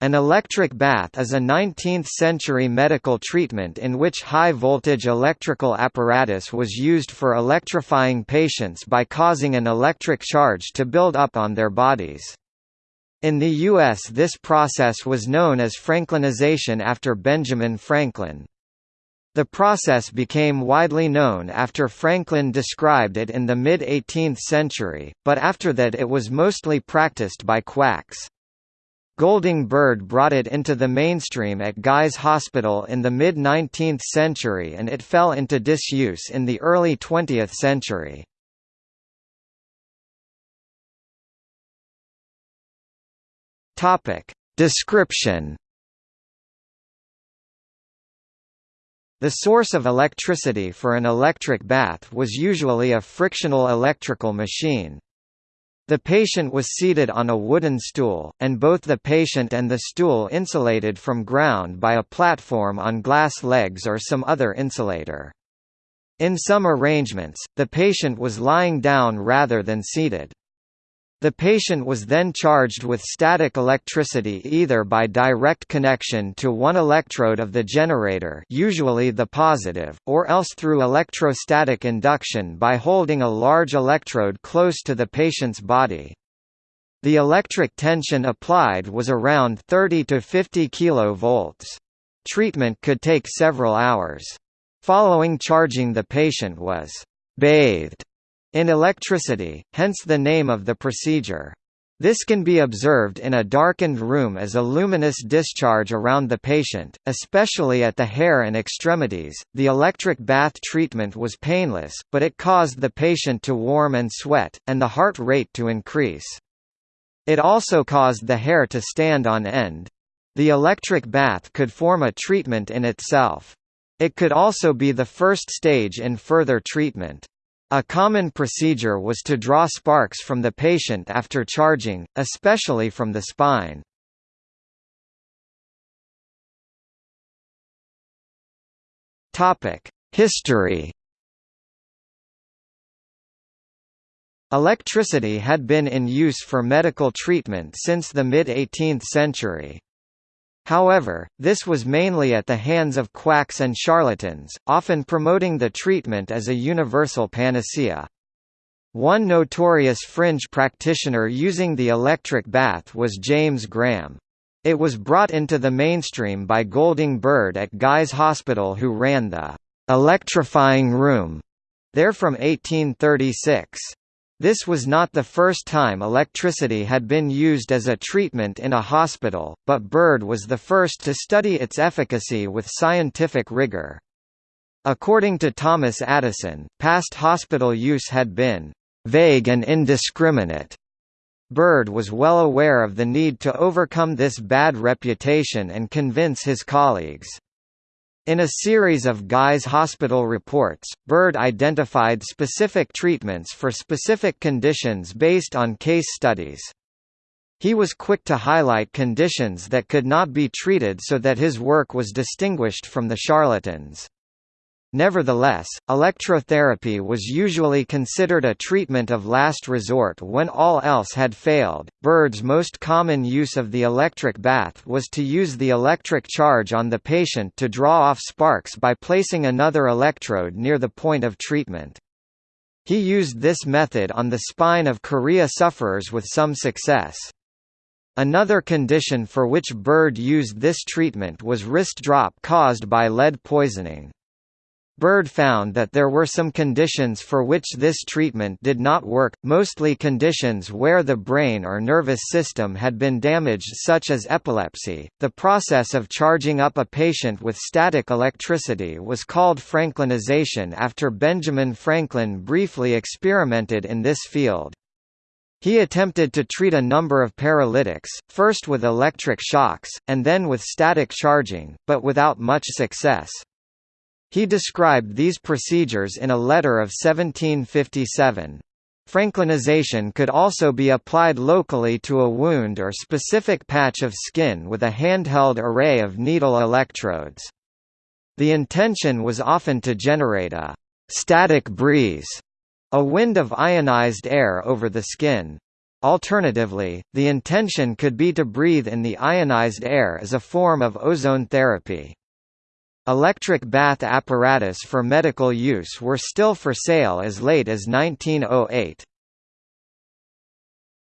An electric bath is a 19th-century medical treatment in which high-voltage electrical apparatus was used for electrifying patients by causing an electric charge to build up on their bodies. In the U.S. this process was known as Franklinization after Benjamin Franklin. The process became widely known after Franklin described it in the mid-18th century, but after that it was mostly practiced by quacks. Golding Bird brought it into the mainstream at Guy's Hospital in the mid-19th century and it fell into disuse in the early 20th century. Description The source of electricity for an electric bath was usually a frictional electrical machine. The patient was seated on a wooden stool, and both the patient and the stool insulated from ground by a platform on glass legs or some other insulator. In some arrangements, the patient was lying down rather than seated. The patient was then charged with static electricity either by direct connection to one electrode of the generator usually the positive, or else through electrostatic induction by holding a large electrode close to the patient's body. The electric tension applied was around 30 to 50 kV. Treatment could take several hours. Following charging the patient was bathed in electricity, hence the name of the procedure. This can be observed in a darkened room as a luminous discharge around the patient, especially at the hair and extremities. The electric bath treatment was painless, but it caused the patient to warm and sweat, and the heart rate to increase. It also caused the hair to stand on end. The electric bath could form a treatment in itself. It could also be the first stage in further treatment. A common procedure was to draw sparks from the patient after charging, especially from the spine. History Electricity had been in use for medical treatment since the mid-18th century. However, this was mainly at the hands of quacks and charlatans, often promoting the treatment as a universal panacea. One notorious fringe practitioner using the electric bath was James Graham. It was brought into the mainstream by Golding Bird at Guy's Hospital who ran the «electrifying room» there from 1836. This was not the first time electricity had been used as a treatment in a hospital, but Bird was the first to study its efficacy with scientific rigor. According to Thomas Addison, past hospital use had been vague and indiscriminate. Bird was well aware of the need to overcome this bad reputation and convince his colleagues. In a series of Guy's hospital reports, Bird identified specific treatments for specific conditions based on case studies. He was quick to highlight conditions that could not be treated so that his work was distinguished from the charlatans. Nevertheless, electrotherapy was usually considered a treatment of last resort when all else had failed. Bird's most common use of the electric bath was to use the electric charge on the patient to draw off sparks by placing another electrode near the point of treatment. He used this method on the spine of chorea sufferers with some success. Another condition for which Bird used this treatment was wrist drop caused by lead poisoning. Bird found that there were some conditions for which this treatment did not work, mostly conditions where the brain or nervous system had been damaged such as epilepsy. The process of charging up a patient with static electricity was called Franklinization after Benjamin Franklin briefly experimented in this field. He attempted to treat a number of paralytics, first with electric shocks, and then with static charging, but without much success. He described these procedures in a letter of 1757. Franklinization could also be applied locally to a wound or specific patch of skin with a handheld array of needle electrodes. The intention was often to generate a «static breeze», a wind of ionized air over the skin. Alternatively, the intention could be to breathe in the ionized air as a form of ozone therapy. Electric bath apparatus for medical use were still for sale as late as 1908.